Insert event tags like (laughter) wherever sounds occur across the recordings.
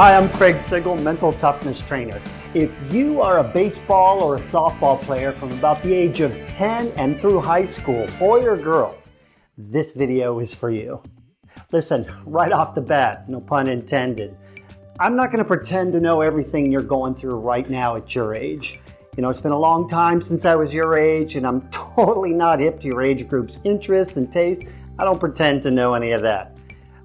Hi, I'm Craig Sigl, mental toughness trainer. If you are a baseball or a softball player from about the age of 10 and through high school, boy or girl, this video is for you. Listen, right off the bat, no pun intended, I'm not going to pretend to know everything you're going through right now at your age. You know, it's been a long time since I was your age, and I'm (laughs) totally not hip to your age group's interests and tastes. I don't pretend to know any of that.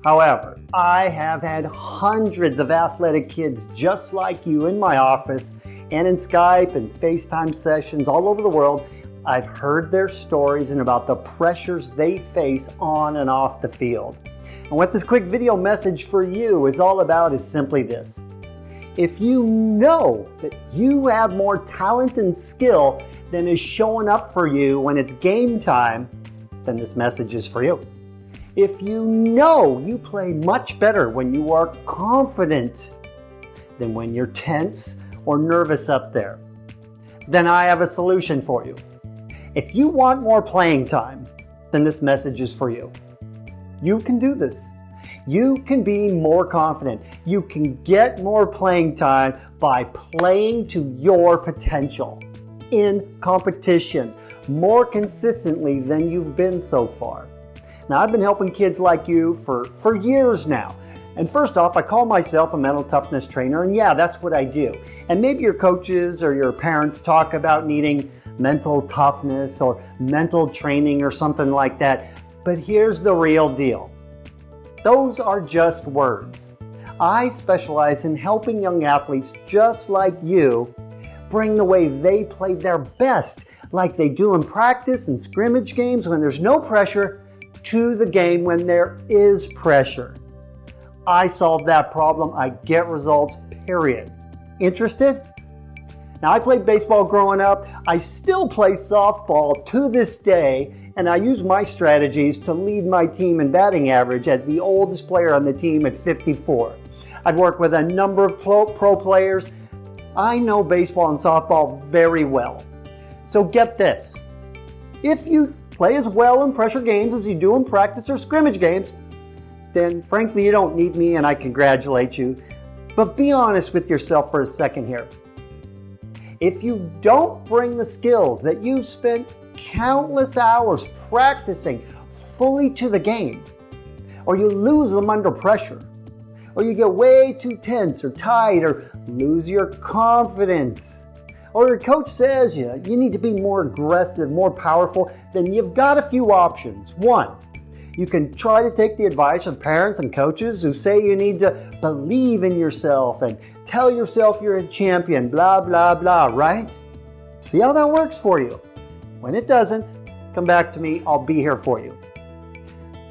However, I have had hundreds of athletic kids just like you in my office and in Skype and FaceTime sessions all over the world. I've heard their stories and about the pressures they face on and off the field. And what this quick video message for you is all about is simply this. If you know that you have more talent and skill than is showing up for you when it's game time, then this message is for you. If you know you play much better when you are confident than when you're tense or nervous up there, then I have a solution for you. If you want more playing time, then this message is for you. You can do this. You can be more confident. You can get more playing time by playing to your potential in competition more consistently than you've been so far. Now, I've been helping kids like you for, for years now. And first off, I call myself a mental toughness trainer, and yeah, that's what I do. And maybe your coaches or your parents talk about needing mental toughness or mental training or something like that. But here's the real deal. Those are just words. I specialize in helping young athletes just like you bring the way they play their best, like they do in practice and scrimmage games when there's no pressure to the game when there is pressure. I solve that problem. I get results, period. Interested? Now, I played baseball growing up. I still play softball to this day, and I use my strategies to lead my team in batting average as the oldest player on the team at 54. I've worked with a number of pro, pro players. I know baseball and softball very well. So get this. If you play as well in pressure games as you do in practice or scrimmage games, then frankly you don't need me and I congratulate you. But be honest with yourself for a second here. If you don't bring the skills that you've spent countless hours practicing fully to the game, or you lose them under pressure, or you get way too tense or tight, or lose your confidence, or your coach says you, you need to be more aggressive, more powerful, then you've got a few options. One, you can try to take the advice of parents and coaches who say you need to believe in yourself and tell yourself you're a champion, blah, blah, blah, right? See how that works for you. When it doesn't, come back to me. I'll be here for you.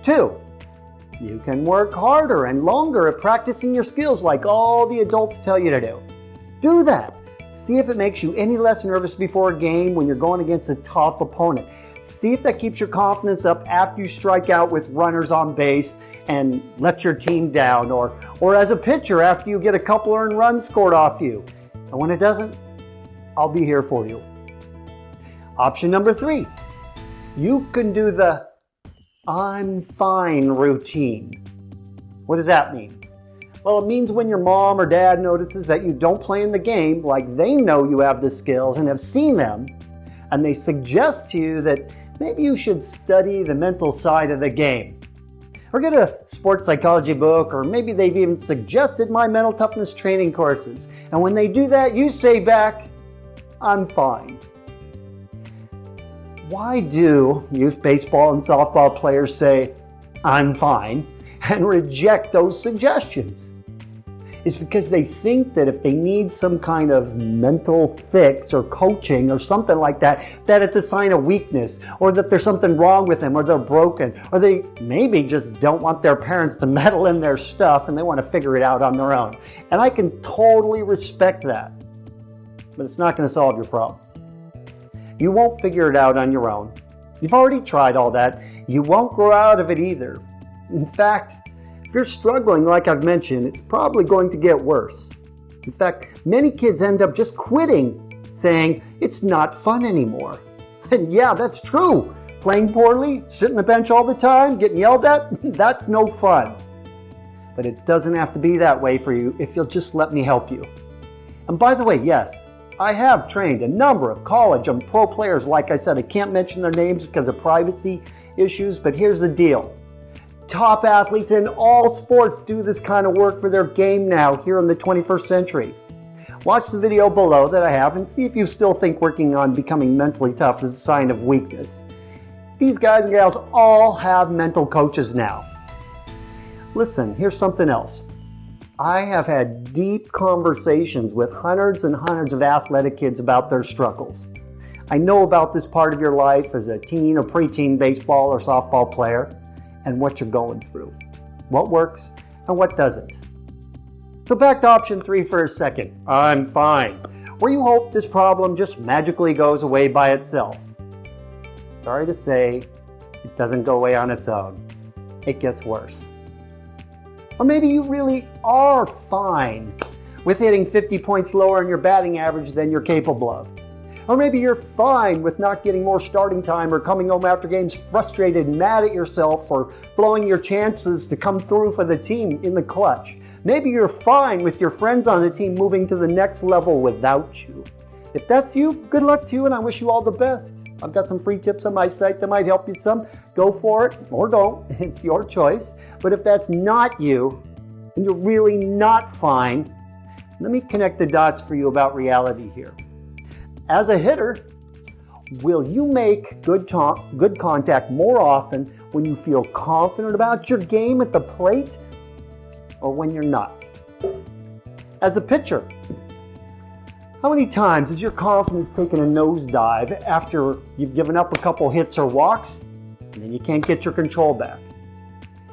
Two, you can work harder and longer at practicing your skills like all the adults tell you to do. Do that. See if it makes you any less nervous before a game when you're going against a tough opponent. See if that keeps your confidence up after you strike out with runners on base and let your team down, or, or as a pitcher after you get a couple earned runs scored off you. And when it doesn't, I'll be here for you. Option number three, you can do the I'm fine routine. What does that mean? Well, it means when your mom or dad notices that you don't play in the game, like they know you have the skills and have seen them, and they suggest to you that maybe you should study the mental side of the game. Or get a sports psychology book, or maybe they've even suggested my mental toughness training courses. And when they do that, you say back, I'm fine. Why do youth baseball and softball players say, I'm fine, (laughs) and reject those suggestions? Is because they think that if they need some kind of mental fix or coaching or something like that, that it's a sign of weakness or that there's something wrong with them or they're broken or they maybe just don't want their parents to (laughs) meddle in their stuff and they want to figure it out on their own. And I can totally respect that, but it's not going to solve your problem. You won't figure it out on your own. You've already tried all that. You won't grow out of it either. In fact, you're struggling, like I've mentioned, it's probably going to get worse. In fact, many kids end up just quitting, saying, it's not fun anymore. (laughs) And yeah, that's true. Playing poorly, sitting on the bench all the time, getting yelled at, (laughs) that's no fun. but it doesn't have to be that way for you if you'll just let me help you. And by the way, yes, I have trained a number of college and pro players. Like I said, I can't mention their names because of privacy issues, but here's the deal. Top athletes in all sports do this kind of work for their game now here in the 21st century. Watch the video below that I have and see if you still think working on becoming mentally tough is a sign of weakness. These guys and gals all have mental coaches now. Listen, here's something else. I have had deep conversations with hundreds and hundreds of athletic kids about their struggles. I know about this part of your life as a teen or preteen baseball or softball player and what you're going through, what works and what doesn't. So back to option three for a second. I'm fine. Where you hope this problem just magically goes away by itself. Sorry to say, it doesn't go away on its own. It gets worse. Or maybe you really are fine with hitting 50 points lower in your batting average than you're capable of. Or maybe you're fine with not getting more starting time or coming home after games frustrated and mad at yourself for blowing your chances to come through for the team in the clutch. Maybe you're fine with your friends on the team moving to the next level without you. If that's you, good luck to you and I wish you all the best. I've got some free tips on my site that might help you some. Go for it or don't. (laughs) It's your choice. But if that's not you, and you're really not fine, let me connect the dots for you about reality here. As a hitter, will you make good, good contact more often when you feel confident about your game at the plate or when you're not? As a pitcher, how many times has your confidence taken a nosedive after you've given up a couple hits or walks and then you can't get your control back?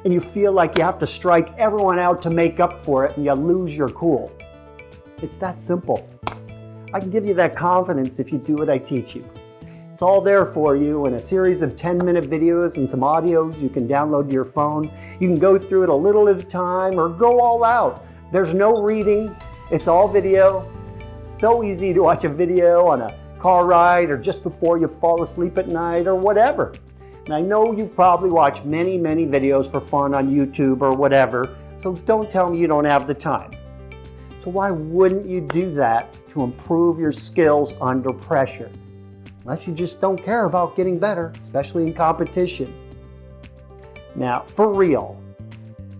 And you feel like you have to strike everyone out to make up for it and you lose your cool. It's that simple. I can give you that confidence if you do what I teach you. It's all there for you in a series of 10 minute videos and some audios you can download to your phone. You can go through it a little at a time or go all out. There's no reading. It's all video so easy to watch a video on a car ride or just before you fall asleep at night or whatever. And I know you probably watch many, many videos for fun on YouTube or whatever, so don't tell me you don't have the time. So why wouldn't you do that to improve your skills under pressure? Unless you just don't care about getting better, especially in competition. Now, for real,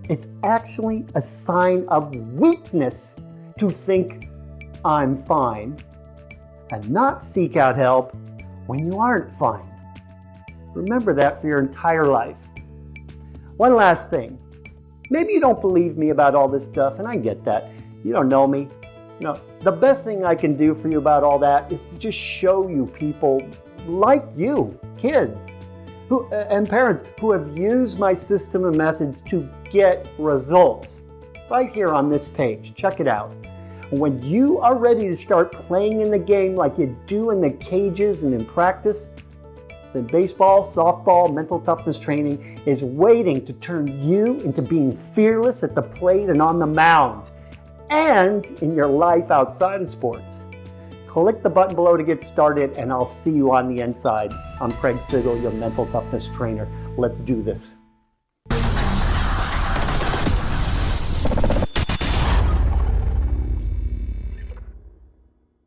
it's actually a sign of weakness to think I'm fine, and not seek out help when you aren't fine. Remember that for your entire life. One last thing. Maybe you don't believe me about all this stuff, and I get that. You don't know me. You know, the best thing I can do for you about all that is to just show you people like you, kids, who, and parents who have used my system and methods to get results. Right here on this page. Check it out. When you are ready to start playing in the game like you do in the cages and in practice, then baseball, softball, mental toughness training is waiting to turn you into being fearless at the plate and on the mound and in your life outside of sports. Click the button below to get started and I'll see you on the inside. I'm Craig Sigl, your mental toughness trainer. Let's do this.